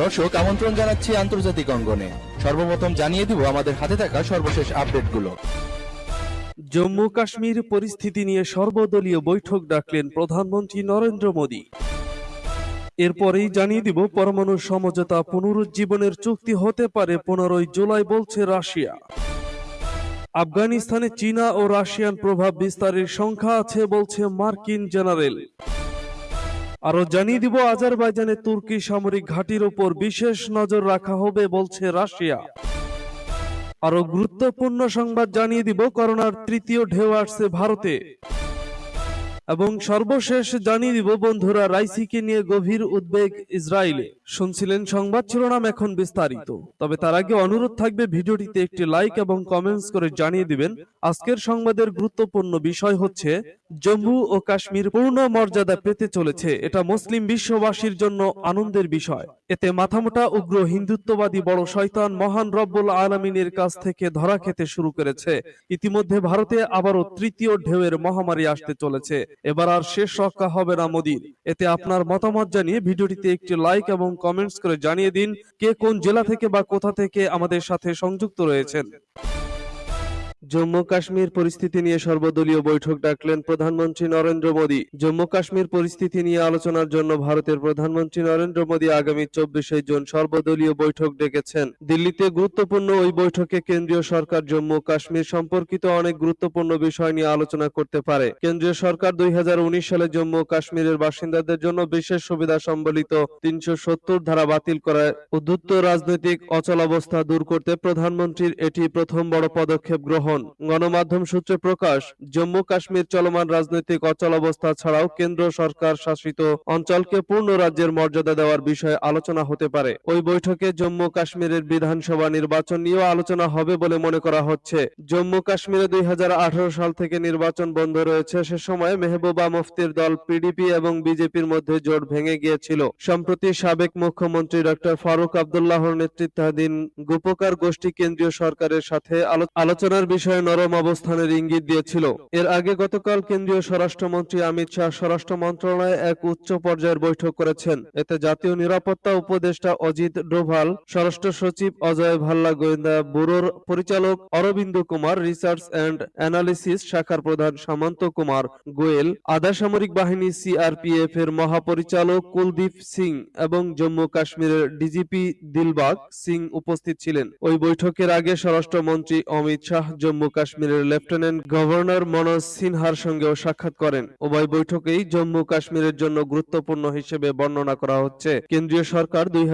দর্শক, আমন্ত্রণ জানাচ্ছি আন্তর্জাতিক অঙ্গনে। সর্বপ্রথম জানিয়ে দিব আমাদের হাতে থাকা সর্বশেষ আপডেটগুলো। জম্মু কাশ্মীর পরিস্থিতি নিয়ে সর্বদলীয় বৈঠক ডাকলেন প্রধানমন্ত্রী নরেন্দ্র মোদী। এরপরেই জানিয়ে দিব, পরমাণু সমঝোতা পুনরুজ্জীবনের চুক্তি হতে পারে পনেরোই জুলাই বলছে রাশিয়া। আফগানিস্তানে চীনা ও রাশিয়ান প্রভাব বিস্তারের সংখ্যা আছে বলছে মার্কিন জেনারেল। আরও জানিয়ে দিব, আজারবাইজানে তুর্কি সামরিক ঘাটির উপর বিশেষ নজর রাখা হবে বলছে রাশিয়া। আরও গুরুত্বপূর্ণ সংবাদ জানিয়ে দিব, করোনার তৃতীয় ঢেউ আসছে ভারতে। এবং সর্বশেষ জানিয়ে দিব, বন্ধুরা, রাইসিকে নিয়ে গভীর উদ্বেগ ইসরায়েলে। শুনছিলেন সংবাদ শিরোনাম এখন বিস্তারিত। তবে তার আগে অনুরোধ থাকবে, ভিডিওটিতে একটি লাইক এবং কমেন্টস করে জানিয়ে দিবেন, আজকের সংবাদের গুরুত্বপূর্ণ বিষয় হচ্ছে, জম্মু ও কাশ্মীর পূর্ণ মর্যাদা পেতে চলেছে। এটা মুসলিম বিশ্ববাসীর জন্য আনন্দের বিষয়। এতে মাথামোটা উগ্র হিন্দুত্ববাদী বড় শয়তান মহান রব্বুল আলমিনের কাছ থেকে ধরা খেতে শুরু করেছে। ইতিমধ্যে ভারতে আবারও তৃতীয় ঢেউয়ের মহামারী আসতে চলেছে। এবার আর শেষ রক্ষা হবে না মোদীর। এতে আপনার মতামত জানিয়ে ভিডিওটিতে একটি লাইক এবং কমেন্টস করে জানিয়ে দিন কে কোন জেলা থেকে বা কোথা থেকে আমাদের সাথে সংযুক্ত রয়েছেন। জম্মু কাশ্মীর পরিস্থিতি নিয়ে সর্বদলীয় বৈঠক ডাকলেন প্রধানমন্ত্রী নরেন্দ্র মোদী। জম্মু কাশ্মীর পরিস্থিতি নিয়ে আলোচনার জন্য ভারতের প্রধানমন্ত্রী নরেন্দ্র মোদী আগামী চব্বিশে জুন সর্বদলীয় বৈঠক ডেকেছেন। দিল্লিতে গুরুত্বপূর্ণ ওই বৈঠকে কেন্দ্রীয় সরকার জম্মু কাশ্মীর সম্পর্কিত অনেক গুরুত্বপূর্ণ বিষয় নিয়ে আলোচনা করতে পারে। কেন্দ্রীয় সরকার দুই হাজার উনিশ সালে জম্মু কাশ্মীরের বাসিন্দাদের জন্য বিশেষ সুবিধা সম্বলিত তিনশো সত্তর ধারা বাতিল করায় উদ্ধুত্ত রাজনৈতিক অচলাবস্থা দূর করতে প্রধানমন্ত্রীর এটি প্রথম বড় পদক্ষেপ গ্রহণ গণমাধ্যম সূত্রে প্রকাশ জম্মু কাশ্মীর চলমান রাজনৈতিক অচলাবস্থা ছাড়াও কেন্দ্র সরকার শাসিত অঞ্চলকে পূর্ণ রাজ্যের মর্যাদা দেওয়ার বিষয়ে আলোচনা হতে পারে। ওই বৈঠকে জম্মু কাশ্মীরের বিধানসভা নির্বাচন নিয়েও আলোচনা হবে বলে মনে করা হচ্ছে। জম্মু কাশ্মীরে দুই সাল থেকে নির্বাচন বন্ধ রয়েছে। সে সময় মেহবুবা মুফতির দল পিডিপি এবং বিজেপির মধ্যে জোট ভেঙে গিয়েছিল। সম্প্রতি সাবেক মুখ্যমন্ত্রী ডক্টর ফারুক আবদুল্লাহর নেতৃত্বাধীন গোপকার গোষ্ঠী কেন্দ্রীয় সরকারের সাথে আলোচনার বিষয়ে নরম অবস্থানের ইঙ্গিত দিয়েছিল। এর আগে গতকাল কেন্দ্রীয় স্বরাষ্ট্রমন্ত্রী অমিত শাহ স্বরাষ্ট্র মন্ত্রণালয়ে এক উচ্চ পর্যায়ের বৈঠক করেছেন। এতে জাতীয় নিরাপত্তা উপদেষ্টা অজিত ডোভাল, স্বরাষ্ট্র সচিব অজয় ভাল্লা, গোয়েন্দা ব্যুরোর পরিচালক Arvind Kumar, research and analysis শাখার প্রধান সামন্ত কুমার গোয়েল, আধা সামরিক বাহিনী সিআরপিএফ এর মহাপরিচালক কুলদীপ সিং এবং জম্মু কাশ্মীরের ডিজিপি দিলবাগ সিং উপস্থিত ছিলেন। ওই বৈঠকের আগে স্বরাষ্ট্রমন্ত্রী অমিত শাহ জম্মু কাশ্মীরের লেফটেন্যান্ট গভর্নর মনোজ সিনহার সঙ্গেও সাক্ষাৎ করেন। উভয় বৈঠকেই জম্মু কাশ্মীরের জন্য গুরুত্বপূর্ণ হিসেবে বর্ণনা করা হচ্ছে। কেন্দ্রীয় সরকার দুই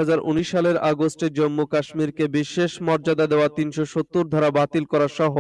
সালের আগস্টে জম্মু কাশ্মীরকে বিশেষ মর্যাদা দেওয়া তিনশো সত্তর ধারা বাতিল করা সহ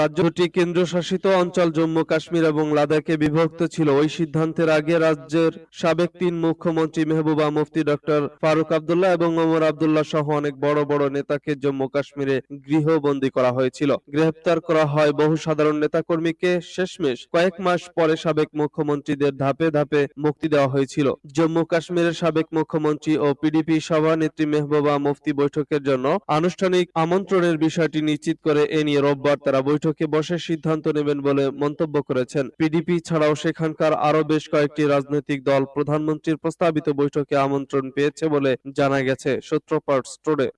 রাজ্যটি কেন্দ্রশাসিত অঞ্চল জম্মু কাশ্মীর এবং লাদাখে বিভক্ত ছিল। ওই সিদ্ধান্তের আগে রাজ্যের সাবেক তিন মুখ্যমন্ত্রী মেহবুবা মুফতি ডক্টর ফারুক আবদুল্লাহ এবং ওমর আবদুল্লাহ সহ অনেক বড় বড় নেতাকে জম্মু কাশ্মীরে গৃহবন্দী করা হয়েছিল। গ্রেফতার করা হয় বহু সাধারণ নেতাকর্মীকে। শেষমেশ কয়েক মাস পরে সাবেক মুখ্যমন্ত্রীদের ধাপে ধাপে মুক্তি দেওয়া হয়েছিল। জম্মু কাশ্মীরের সাবেক মুখ্যমন্ত্রী ও পিডিপি সভানেত্রী মেহবুবা মুফতি বৈঠকের জন্য আনুষ্ঠানিক আমন্ত্রণের বিষয়টি নিশ্চিত করে এ নিয়ে রোববার তারা বৈঠকে বসে সিদ্ধান্ত নেবেন বলে মন্তব্য করেছেন। পিডিপি ছাড়াও সেখানকার আরও বেশ কয়েকটি রাজনৈতিক দল প্রধানমন্ত্রীর প্রস্তাবিত বৈঠকে আমন্ত্রণ পেয়েছে বলে জানা গেছে সূত্রপাত স্টোরে।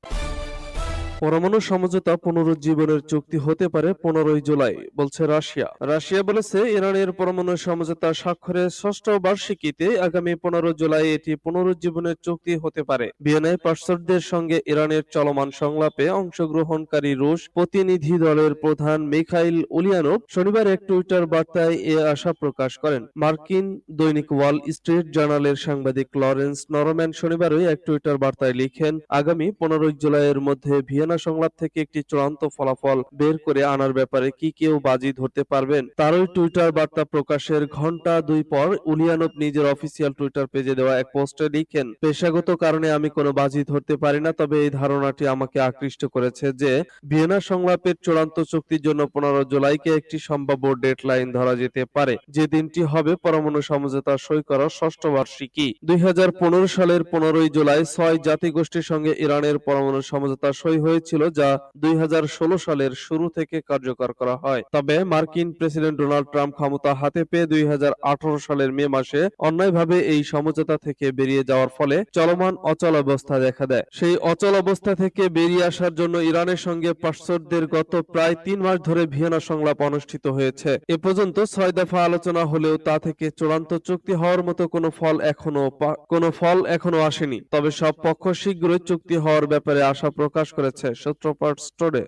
পরমাণু সমঝোতা পুনরুজ্জীবনের চুক্তি হতে পারে পনেরোই জুলাই, বলছে রাশিয়া। রাশিয়া বলেছে, ইরানের পরমাণু সমঝোতা স্বাক্ষরের ষষ্ঠ বার্ষিকীতে আগামী পনেরো জুলাই এটি পুনরুজ্জীবনের চুক্তি হতে পারে। ভিয়েনায় পার্শ্বদের সঙ্গে ইরানের চলমান সংলাপে অংশগ্রহণকারী রুশ প্রতিনিধি দলের প্রধান মিখাইল উলিয়ানোভ শনিবার এক টুইটার বার্তায় এ আশা প্রকাশ করেন। মার্কিন দৈনিক ওয়াল স্ট্রিট জার্নালের সাংবাদিক লরেন্স নরম্যান শনিবারই এক টুইটার বার্তায় লিখেন, আগামী পনেরোই জুলাইয়ের মধ্যে ভিয়েনা সংলাপ থেকে একটি চূড়ান্ত ফলাফল বের করে আনার ব্যাপারে কি কেউ বাজি ধরতে পারবেন? তারই টুইটার বার্তা প্রকাশের ঘণ্টা দুই পর উলিয়ানভ নিজের অফিসিয়াল টুইটার পেজে দেওয়া এক পোস্টে লিখেন, পেশাগত কারণে আমি কোনো বাজি ধরতে পারি না, তবে এই ধারণাটি আমাকে আকৃষ্ট করেছে যে ভিয়েনা সংলাপের চূড়ান্ত চুক্তির জন্য পনেরো জুলাইকে একটি সম্ভাব্য ডেডলাইন ধরা যেতে পারে। যে দিনটি হবে পরমাণু সমঝোতা সই করার ষষ্ঠ বার্ষিকী। দুই হাজার পনেরো সালের পনেরোই জুলাই ছয় জাতিগোষ্ঠীর সঙ্গে ইরানের পরমাণু সমঝোতা সই হয়ে হয়েছিল যা দুই হাজার ষোলো সালের শুরু থেকে কার্যকর করা হয়। তবে মার্কিন প্রেসিডেন্ট ডোনাল্ড ট্রাম্প ক্ষমতা হাতে পেয়ে দুই হাজার আঠারো সালের মে মাসে অন্যায়ভাবে এই সমঝোতা থেকে বেরিয়ে যাওয়ার ফলে চলমান অচল অবস্থা দেখা দেয়। সেই অচল অবস্থা থেকে বেরিয়ে আসার জন্য ইরানের সঙ্গে পাশ্চাত্যদের গত প্রায় তিন মাস ধরে ভিয়েনা সংলাপ অনুষ্ঠিত হয়েছে। এ পর্যন্ত ছয় দফা আলোচনা হলেও তা থেকে চূড়ান্ত চুক্তি হওয়ার মতো কোনো ফল এখনও কোনো ফল এখনও আসেনি। তবে সব পক্ষ শীঘ্রই চুক্তি হওয়ার ব্যাপারে আশা প্রকাশ করেছে। সূত্রপাত স্টোরে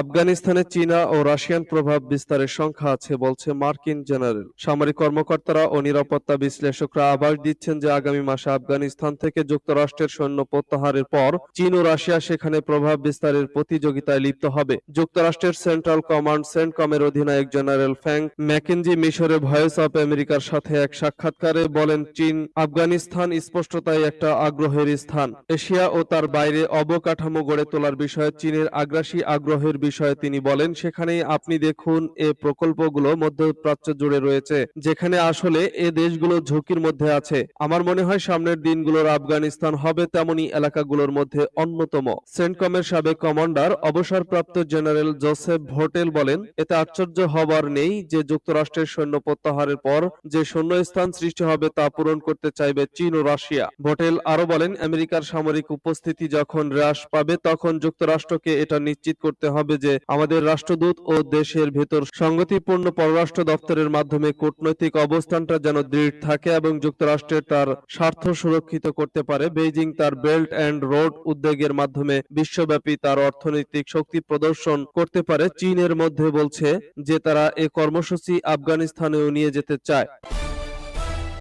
আফগানিস্তানে চীনা ও রাশিয়ান প্রভাব বিস্তারের সংখ্যা আছে, বলছে মার্কিন জেনারেল। সামরিক কর্মকর্তারা ও নিরাপত্তা বিশ্লেষকরা আভাস দিচ্ছেন যে আগামী মাসে আফগানিস্তান থেকে যুক্তরাষ্ট্রের সৈন্য প্রত্যাহারের পর চীন ও রাশিয়া সেখানে প্রভাব বিস্তারের প্রতিযোগিতায় লিপ্ত হবে। যুক্তরাষ্ট্রের সেন্ট্রাল কমান্ড সেন্টকমের অধিনায়ক জেনারেল ফ্যাং ম্যাকেনজি মিশরে ভয়েস অফ আমেরিকার সাথে এক সাক্ষাৎকারে বলেন, চীন আফগানিস্তান স্পষ্টতাই একটা আগ্রহের স্থান। এশিয়া ও তার বাইরে অবকাঠামো গড়ে তোলার বিষয়ে চীনের আগ্রাসী আগ্রহের বিষয়ে তিনি বলেন, সেখানেই আপনি দেখুন, এ প্রকল্পগুলো মধ্যপ্রাচ্য জুড়ে রয়েছে, যেখানে আসলে এ দেশগুলো ঝুঁকির মধ্যে আছে। আমার মনে হয় সামনের দিনগুলোর আফগানিস্তান হবে তেমনি এলাকাগুলোর মধ্যে অন্যতম। সেন্টকমের সাবেক কমান্ডার, অবসরপ্রাপ্ত জেনারেল জোসেফ ভোটেল বলেন, এতে আশ্চর্য হবার নেই যে যুক্তরাষ্ট্রের সৈন্য প্রত্যাহারের পর যে শূন্যস্থান সৃষ্টি হবে তা পূরণ করতে চাইবে চীন ও রাশিয়া। ভোটেল আরও বলেন, আমেরিকার সামরিক উপস্থিতি যখন হ্রাস পাবে, তখন যুক্তরাষ্ট্রকে এটা নিশ্চিত করতে হবে যে আমাদের রাষ্ট্রদূত ও দেশের ভেতর সংগতিপূর্ণ পররাষ্ট্র দপ্তরের মাধ্যমে কূটনৈতিক অবস্থানটা যেন দৃঢ় থাকে এবং যুক্তরাষ্ট্রের তার স্বার্থ সুরক্ষিত করতে পারে। বেইজিং তার বেল্ট অ্যান্ড রোড উদ্যোগের মাধ্যমে বিশ্বব্যাপী তার অর্থনৈতিক শক্তি প্রদর্শন করতে পারে। চীনের মধ্যে বলছে যে তারা এ কর্মসূচি আফগানিস্তানেও নিয়ে যেতে চায়।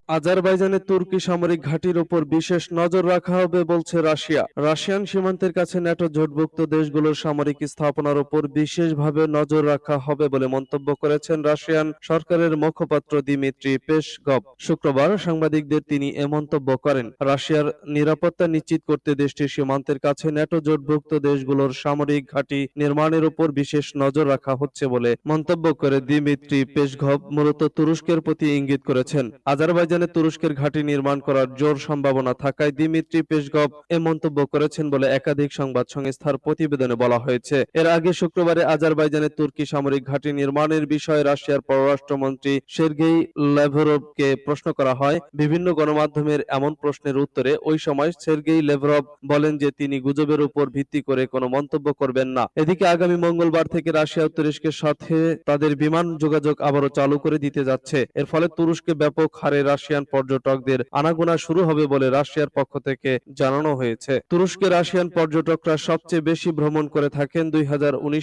আজারবাইজানের তুর্কি সামরিক ঘাঁটির উপর বিশেষ নজর রাখা হবে বলছে রাশিয়া। রাশিয়ান সীমান্তের কাছে ন্যাটো জোটভুক্ত দেশগুলোর সামরিক স্থাপনার উপর বিশেষভাবে নজর রাখা হবে বলে মন্তব্য করেছেন রাশিয়ান সরকারের মুখপাত্র দিমিত্রি পেশগভ শুক্রবার সাংবাদিকদের তিনি এ মন্তব্য করেন। রাশিয়ার নিরাপত্তা নিশ্চিত করতে দেশটির সীমান্তের কাছে ন্যাটো জোটভুক্ত দেশগুলোর সামরিক ঘাঁটি নির্মাণের উপর বিশেষ নজর রাখা হচ্ছে বলে মন্তব্য করে দিমিত্রি পেশগভ মূলত তুরস্কের প্রতি ইঙ্গিত করেছেন। আজারবাইজানে তুরস্কের ঘাঁটি নির্মাণ করার জোর সম্ভাবনা থাকায় দিমিত্রি পেশগভ এ মন্তব্য করেছেন বলে একাধিক সংবাদ সংস্থার প্রতিবেদনে বলা হয়েছে। এর আগে শুক্রবারে আজারবাইজানে তুর্কি সামরিক ঘাঁটি নির্মাণের বিষয়ে রাশিয়ার পররাষ্ট্রমন্ত্রী সের্গেই লেভরভকে প্রশ্ন করা হয়। বিভিন্ন গণমাধ্যমের এমন প্রশ্নের উত্তরে ওই সময় সের্গেই লেভরভ বলেন যে তিনি গুজবের উপর ভিত্তি করে কোনো মন্তব্য করবেন না। এদিকে আগামী মঙ্গলবার থেকে রাশিয়া তুরস্কের সাথে তাদের বিমান যোগাযোগ আবারও চালু করে দিতে যাচ্ছে। এর ফলে তুরস্কে ব্যাপক হারে রাশিয়ান পর্যটকদের আনাগোনা শুরু হবে বলে রাশিয়ার পক্ষ থেকে জানানো হয়েছে। তুরস্কে রাশিয়ান পর্যটকরা সবচেয়ে বেশি ভ্রমণ করে থাকেন। দুই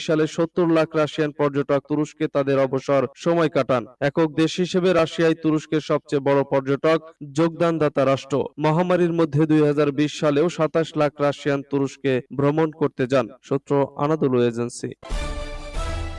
সালে সত্তর লাখ রাশিয়ান পর্যটক তুরস্কে তাদের অবসর সময় কাটান। একক দেশ হিসেবে রাশিয়ায় তুরস্কের সবচেয়ে বড় পর্যটক, যোগদানদাতা রাষ্ট্র। মহামারীর মধ্যে দুই হাজার বিশ সালেও সাতাশ লাখ রাশিয়ান তুরস্কে ভ্রমণ করতে যান। সূত্র আনাদুল এজেন্সি।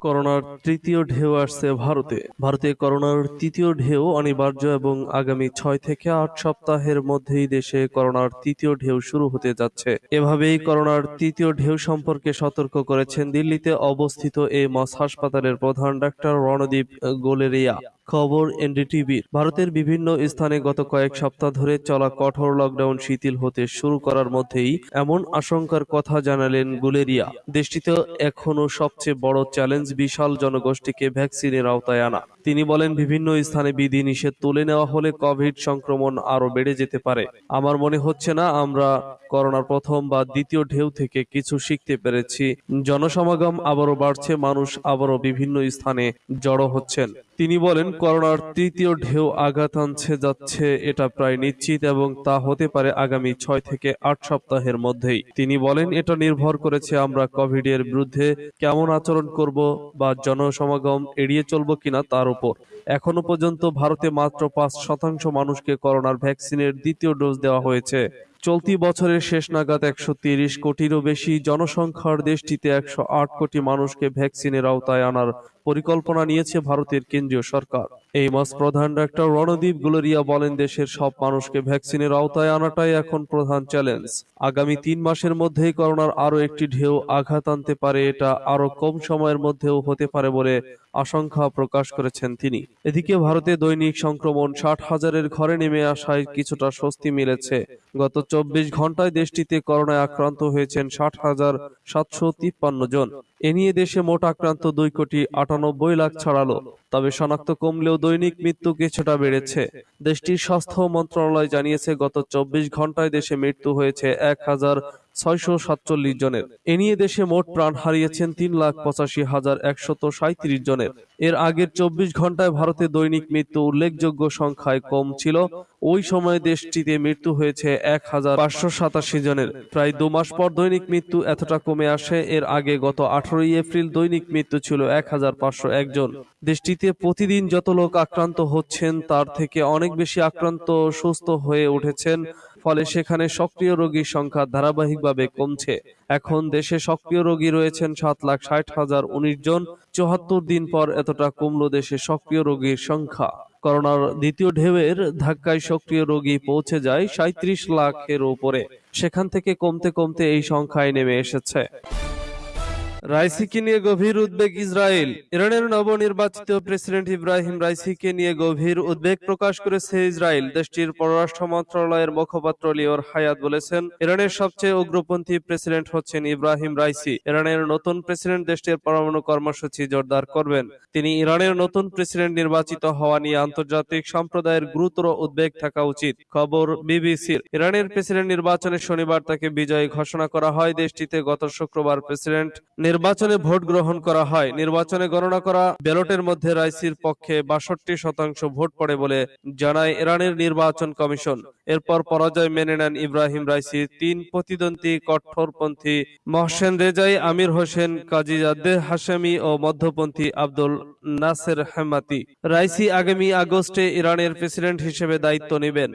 করোনার তৃতীয় ঢেউ আসছে ভারতে। ভারতে করোনার তৃতীয় ঢেউ অনিবার্য এবং আগামী ছয় থেকে আট সপ্তাহের মধ্যেই দেশে করোনার তৃতীয় ঢেউ শুরু হতে যাচ্ছে। এভাবেই করোনার তৃতীয় ঢেউ সম্পর্কে সতর্ক করেছেন দিল্লিতে অবস্থিত এমস হাসপাতালের প্রধান ডাক্তার রণদীপ গোলেরিয়া। খবর এনডিটিভির। ভারতের বিভিন্ন স্থানে গত কয়েক সপ্তাহ ধরে চলা কঠোর লকডাউন শিথিল হতে শুরু করার মধ্যেই এমন আশঙ্কার কথা জানালেন গুলেরিয়া। দেশটিতে এখনও সবচেয়ে বড় চ্যালেঞ্জ বিশাল জনগোষ্ঠীকে ভ্যাকসিনের আওতায় আনা। তিনি বলেন, বিভিন্ন স্থানে বিধি নিষেধ তুলে নেওয়া হলে কোভিড সংক্রমণ আরও বেড়ে যেতে পারে। আমার মনে হচ্ছে না আমরা করোনার প্রথম বা দ্বিতীয় ঢেউ থেকে কিছু শিখতে পেরেছি। জনসমাগম আবারও বাড়ছে, মানুষ আবারও বিভিন্ন স্থানে জড়ো হচ্ছেন। তিনি বলেন, করোনার তৃতীয় ঢেউ আঘাত আনছে, যাচ্ছে, এটা প্রায় নিশ্চিত এবং তা হতে পারে আগামী ছয় থেকে আট সপ্তাহের মধ্যেই। তিনি বলেন, এটা নির্ভর করেছে আমরা কোভিড এর বিরুদ্ধে কেমন আচরণ করব বা জনসমাগম এড়িয়ে চলবো কিনা তার উপর। এখনও পর্যন্ত ভারতে মাত্র পাঁচ শতাংশ মানুষকে করোনার ভ্যাকসিনের দ্বিতীয় ডোজ দেওয়া হয়েছে। চলতি বছরের শেষ নাগাদ একশো তিরিশ কোটিরও বেশি জনসংখ্যার দেশটিতে একশো আট কোটি মানুষকে ভ্যাকসিনের আওতায় আনার পরিকল্পনা নিয়েছে ভারতের কেন্দ্রীয় সরকার। এই মাস প্রধান ডাক্তার রণদীপ গুলেরিয়া বলেন, দেশের সব মানুষকে ভ্যাকসিনের আওতায় আনাটাই এখন প্রধান চ্যালেঞ্জ। আগামী তিন মাসের মধ্যেই করোনার আরও একটি ঢেউ আঘাত আনতে পারে, এটা আরও কম সময়ের মধ্যেও হতে পারে বলে আশঙ্কা প্রকাশ করেছেন তিনি। এদিকে ভারতে দৈনিক সংক্রমণ ষাট হাজারের ঘরে নেমে আসায় কিছুটা স্বস্তি মিলেছে। গত চব্বিশ ঘন্টায় দেশটিতে করোনায় আক্রান্ত হয়েছেন ষাট হাজার সাতশো তিপ্পান্ন জন। এ নিয়ে দেশে মোট আক্রান্ত দুই কোটি আটানব্বই লাখ ছাড়ালো। তবে শনাক্ত কমলেও দৈনিক মৃত্যু কিছুটা বেড়েছে। দেশটির স্বাস্থ্য মন্ত্রণালয় জানিয়েছে, গত চব্বিশ ঘন্টায় দেশে মৃত্যু হয়েছে এক হাজার ছয়শো সাতচল্লিশ জনের। এ নিয়ে দেশে মোট প্রাণ হারিয়েছেন তিন লাখ পঁচাশি হাজার একশত সাঁত্রিশ জনের। এর আগের চব্বিশ ঘন্টায় ভারতে দৈনিক মৃত্যু উল্লেখযোগ্য সংখ্যায় কম ছিল। ওই সময় দেশটিতে মৃত্যু হয়েছে এক হাজার পাঁচশো সাতাশি জনের। প্রায় দু মাস পর দৈনিক মৃত্যু এতটা কমে আসে। এর আগে গত আঠারোই এপ্রিল দৈনিক মৃত্যু ছিল এক হাজার পাঁচশো একজন দেশটিতে প্রতিদিন যত লোক আক্রান্ত হচ্ছেন, তার থেকে অনেক বেশি আক্রান্ত সুস্থ হয়ে উঠেছেন, ফলে সেখানে সক্রিয় রোগীর সংখ্যা ধারাবাহিকভাবে কমছে। এখন দেশে সক্রিয় রোগী রয়েছেন সাত লাখ ষাট হাজার উনিশ জন, চুয়াত্তর দিন পর এতটা কমলো দেশে সক্রিয় রোগীর সংখ্যা। করোনার দ্বিতীয় ঢেউয়ের ধাক্কায় সক্রিয় রোগী পৌঁছে যায় সাঁত্রিশ লাখের উপরে। সেখান থেকে কমতে কমতে এই সংখ্যায় নেমে এসেছে। রাইসিকে নিয়ে গভীর উদ্বেগ ইসরায়েল। ইরানের নবনির্বাচিত প্রেসিডেন্ট ইব্রাহিম রাইসিকে নিয়ে গভীর উদ্বেগ প্রকাশ করেছে ইসরায়েল, দেশটির পররাষ্ট্র মন্ত্রণালয়ের মুখপাত্র লিওর হায়াত বলেছেন। ইরানের সবচেয়ে উগ্রপন্থী প্রেসিডেন্ট হচ্ছেন ইব্রাহিম রাইসি। ইরানের নতুন প্রেসিডেন্ট দেশটির পরমাণু কর্মসূচি জোরদার করবেন। তিনি ইরানের নতুন প্রেসিডেন্ট নির্বাচিত হওয়া নিয়ে আন্তর্জাতিক সম্প্রদায়ের গুরুতর উদ্বেগ থাকা উচিত, খবর বিবিসির। ইরানের প্রেসিডেন্ট নির্বাচনে শনিবার তাকে বিজয়ী ঘোষণা করা হয়। দেশটিতে গত শুক্রবার প্রেসিডেন্ট নির্বাচনে ভোট গ্রহণ করা হয়। নির্বাচনে গণনা করা ব্যালটের মধ্যে রাইসির পক্ষে বাষট্টি শতাংশ ভোট পড়ে বলে জানায় ইরানের নির্বাচন কমিশন। এরপর পরাজয় মেনে নেন ইব্রাহিম রাইসি, তিন প্রতিদ্বন্দ্বী কঠোরপন্থী Mohsen Rezaei, Amir Hossein, Ghazizadeh Hashemi ও মধ্যপন্থী আব্দুল নাসের হেমাতি। রাইসি আগামী আগস্টে ইরানের প্রেসিডেন্ট হিসেবে দায়িত্ব নেবেন।